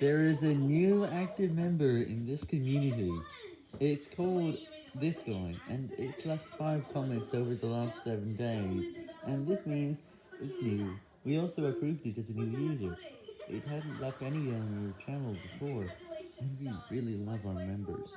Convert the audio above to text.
There is a new active member in this community. It's called this guy, and it's left 5 comments over the last 7 days, and this means it's new. We also approved it as a new user. It hadn't left any on your channel before, and we really love our members.